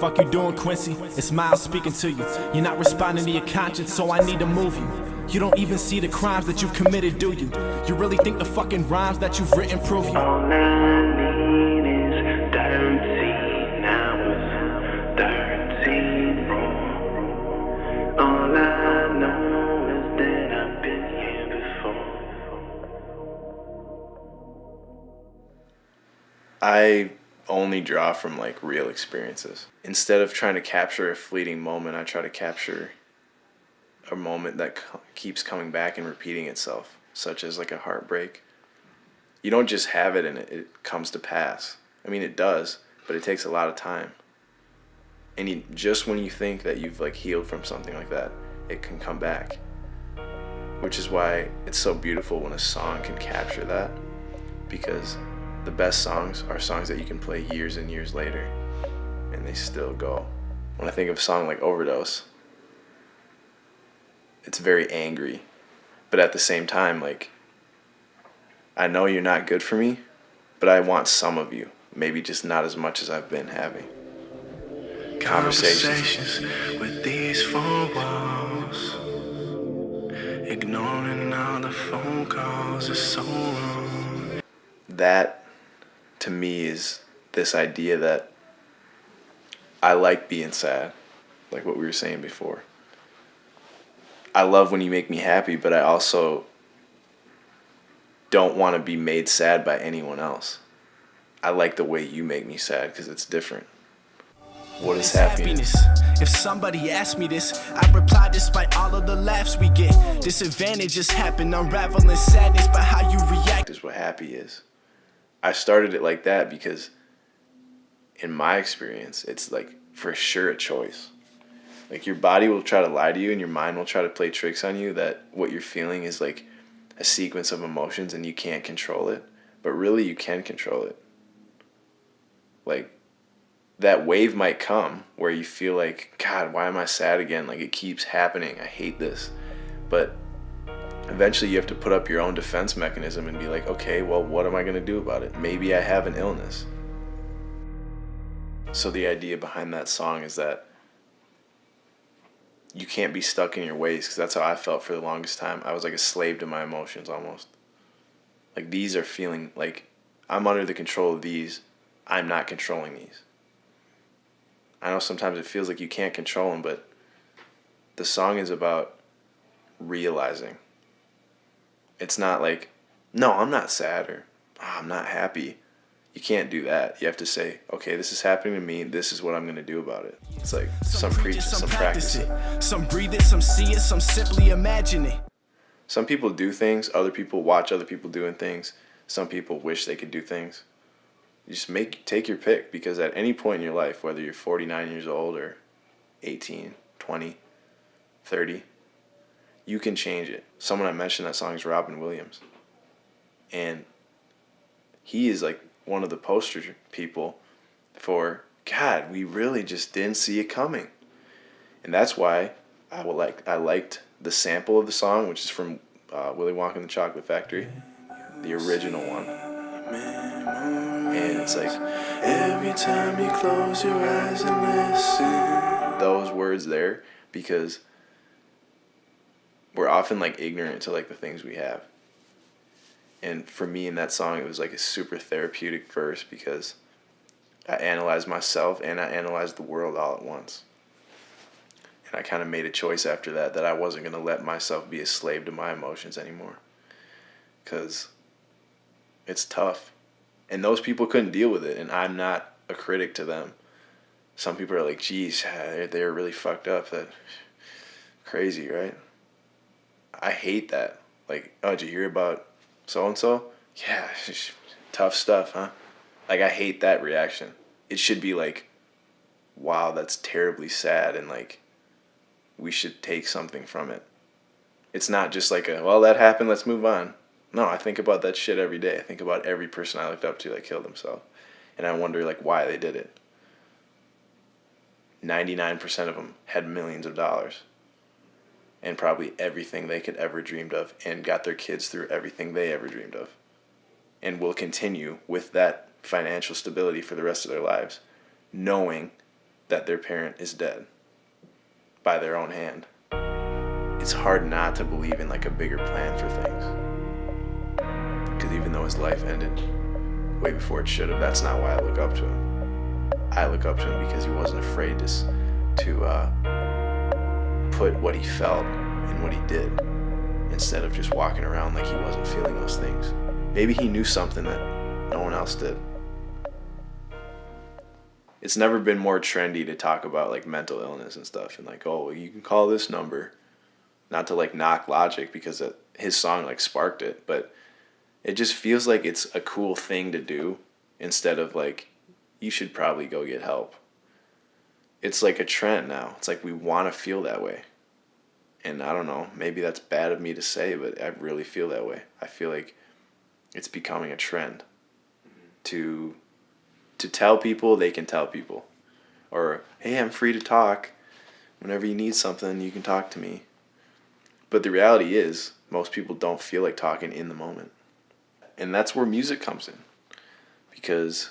Fuck you doing, Quincy? It's Miles speaking to you. You're not responding to your conscience, so I need to move you. You don't even see the crimes that you've committed, do you? You really think the fucking rhymes that you've written prove you? All I need is thirteen hours, thirteen more. All I know is that I've been here before. I only draw from like real experiences. Instead of trying to capture a fleeting moment, I try to capture a moment that co- keeps coming back and repeating itself, such as like a heartbreak. You don't just have it and it, it comes to pass. I mean, it does, but it takes a lot of time. And you, just when you think that you've like healed from something like that, it can come back. Which is why it's so beautiful when a song can capture that, because the best songs are songs that you can play years and years later, and they still go. When I think of a song like Overdose, it's very angry, but at the same time, like, I know you're not good for me, but I want some of you. Maybe just not as much as I've been having. Conversations. with these four walls. Ignoring all the phone calls is so wrong. That, to me, is this idea that I like being sad, like what we were saying before. I love when you make me happy, but I also don't want to be made sad by anyone else. I like the way you make me sad because it's different. What is happiness? If somebody asked me this, I'd reply despite all of the laughs we get. Disadvantages happen, unraveling sadness, but how you react. Is what happy is. I started it like that because, in my experience, it's like for sure a choice. Like your body will try to lie to you, and your mind will try to play tricks on you that what you're feeling is like a sequence of emotions and you can't control it. But really, you can control it. Like that wave might come where you feel like, God, why am I sad again? Like it keeps happening. I hate this. But eventually you have to put up your own defense mechanism and be like, okay, well, what am I going to do about it? Maybe I have an illness. So the idea behind that song is that you can't be stuck in your ways because that's how I felt for the longest time. I was like a slave to my emotions almost. Like these are feeling like I'm under the control of these. I'm not controlling these. I know sometimes it feels like you can't control them, but the song is about realizing. It's not like, no, I'm not sad or "Ah, I'm not happy. You can't do that. You have to say, okay, this is happening to me. This is what I'm going to do about it. It's like some preach it, some practice it. Some breathe it, some see it, some simply imagine it. Some people do things, other people watch other people doing things. Some people wish they could do things. You just make take your pick because at any point in your life, whether you're 49 years old or 18, 20, 30, you can change it. Someone I mentioned that song is Robin Williams. And he is like one of the poster people for God, we really just didn't see it coming. And that's why I will like I liked the sample of the song, which is from uh, Willy Wonka and the Chocolate Factory, the original one. And it's like Every time you close your eyes and listen. those words there because we're often like ignorant to like the things we have. And for me in that song, it was like a super therapeutic verse because I analyzed myself and I analyzed the world all at once. And I kind of made a choice after that that I wasn't going to let myself be a slave to my emotions anymore. Because it's tough. And those people couldn't deal with it. And I'm not a critic to them. Some people are like, geez, they're, they're really fucked up. That crazy, right? I hate that. Like, oh, did you hear about so and so? Yeah, tough stuff, huh? Like, I hate that reaction. It should be like, wow, that's terribly sad, and like, we should take something from it. It's not just like a, well, that happened, let's move on. No, I think about that shit every day. I think about every person I looked up to that killed themselves. And I wonder, like, why they did it. 99% of them had millions of dollars and probably everything they could ever dreamed of and got their kids through everything they ever dreamed of and will continue with that financial stability for the rest of their lives knowing that their parent is dead by their own hand. It's hard not to believe in like a bigger plan for things. Because even though his life ended way before it should have, that's not why I look up to him. I look up to him because he wasn't afraid to, to uh, put what he felt in what he did instead of just walking around like he wasn't feeling those things. Maybe he knew something that no one else did. It's never been more trendy to talk about like mental illness and stuff and like oh you can call this number. Not to like knock Logic because it, his song like sparked it but it just feels like it's a cool thing to do instead of like you should probably go get help it's like a trend now it's like we want to feel that way and i don't know maybe that's bad of me to say but i really feel that way i feel like it's becoming a trend to to tell people, they can tell people. Or, hey, I'm free to talk. Whenever you need something, you can talk to me. But the reality is, most people don't feel like talking in the moment. And that's where music comes in. Because,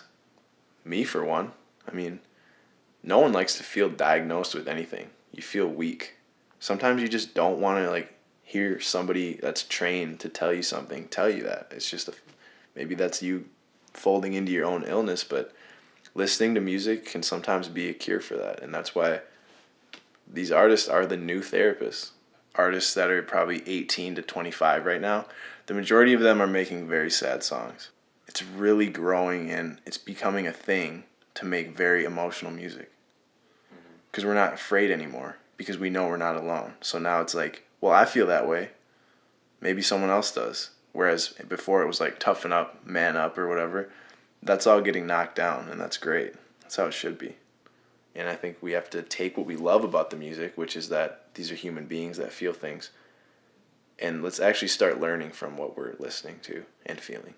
me for one, I mean, no one likes to feel diagnosed with anything. You feel weak. Sometimes you just don't want to, like, hear somebody that's trained to tell you something tell you that. It's just a, maybe that's you folding into your own illness, but listening to music can sometimes be a cure for that. And that's why these artists are the new therapists. Artists that are probably 18 to 25 right now, the majority of them are making very sad songs. It's really growing and it's becoming a thing to make very emotional music. Because we're not afraid anymore, because we know we're not alone. So now it's like, well, I feel that way. Maybe someone else does. Whereas before it was like toughen up, man up, or whatever. That's all getting knocked down, and that's great. That's how it should be. And I think we have to take what we love about the music, which is that these are human beings that feel things, and let's actually start learning from what we're listening to and feeling.